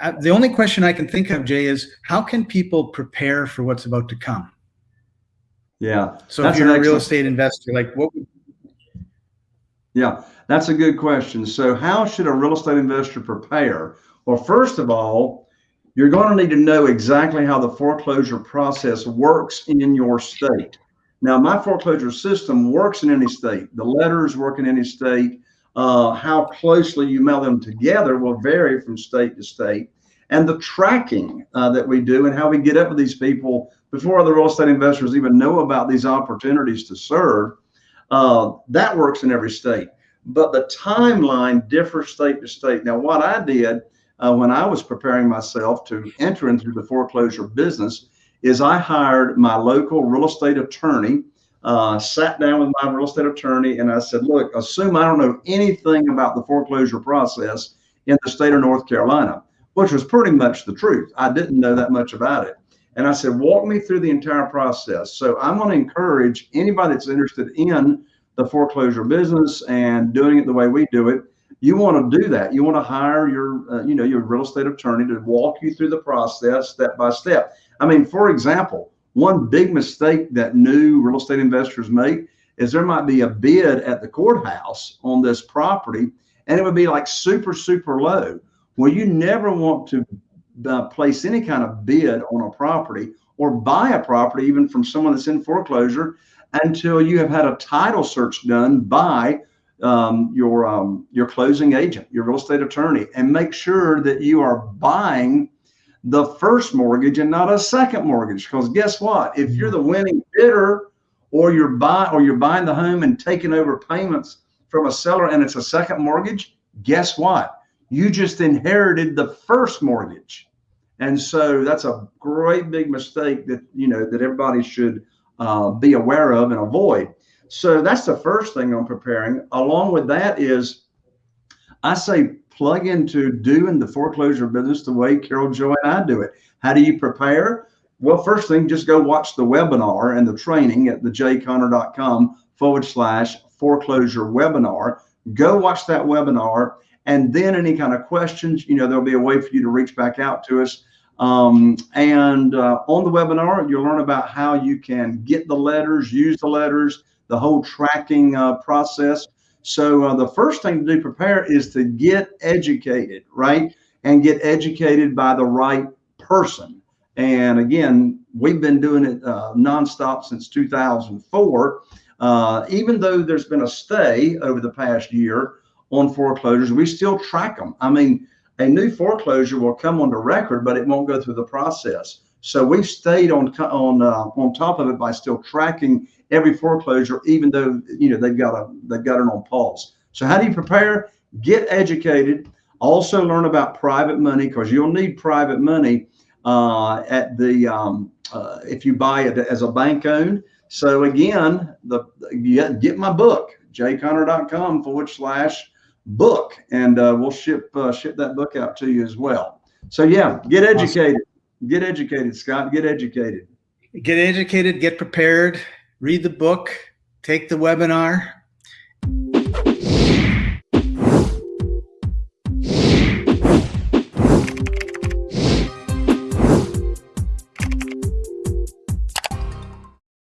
uh, the only question I can think of, Jay, is how can people prepare for what's about to come? Yeah. So if you're a real estate investor, like what? Yeah, that's a good question. So how should a real estate investor prepare? Well, first of all, you're going to need to know exactly how the foreclosure process works in your state. Now, my foreclosure system works in any state. The letters work in any state. Uh, how closely you mail them together will vary from state to state. And the tracking uh, that we do and how we get up with these people before other real estate investors even know about these opportunities to serve, uh, that works in every state. But the timeline differs state to state. Now, what I did uh, when I was preparing myself to enter into the foreclosure business is I hired my local real estate attorney, uh, sat down with my real estate attorney, and I said, look, assume I don't know anything about the foreclosure process in the state of North Carolina, which was pretty much the truth. I didn't know that much about it. And I said, walk me through the entire process. So I'm going to encourage anybody that's interested in the foreclosure business and doing it the way we do it. You want to do that. You want to hire your, uh, you know, your real estate attorney to walk you through the process step by step. I mean, for example, one big mistake that new real estate investors make is there might be a bid at the courthouse on this property and it would be like super, super low. Well, you never want to uh, place any kind of bid on a property or buy a property, even from someone that's in foreclosure, until you have had a title search done by um, your um, your closing agent, your real estate attorney, and make sure that you are buying the first mortgage and not a second mortgage. Because guess what? If you're the winning bidder, or you're buying or you're buying the home and taking over payments from a seller, and it's a second mortgage, guess what? You just inherited the first mortgage, and so that's a great big mistake that you know that everybody should uh, be aware of and avoid. So that's the first thing I'm preparing. Along with that is, I say plug into doing the foreclosure business the way Carol Joy and I do it. How do you prepare? Well, first thing, just go watch the webinar and the training at thejayconner.com forward slash foreclosure webinar. Go watch that webinar. And then any kind of questions, you know, there'll be a way for you to reach back out to us. Um, and uh, on the webinar, you'll learn about how you can get the letters, use the letters, the whole tracking uh, process. So uh, the first thing to do prepare is to get educated, right? And get educated by the right person. And again, we've been doing it uh, nonstop since 2004. Uh, even though there's been a stay over the past year on foreclosures, we still track them. I mean, a new foreclosure will come on the record, but it won't go through the process. So we've stayed on on uh, on top of it by still tracking every foreclosure, even though you know they've got a they've got it on pause. So how do you prepare? Get educated. Also learn about private money because you'll need private money uh, at the um, uh, if you buy it as a bank owned. So again, the get, get my book jayconner.com forward slash book, and uh, we'll ship uh, ship that book out to you as well. So yeah, get educated. Awesome. Get educated, Scott. Get educated. Get educated. Get prepared read the book, take the webinar,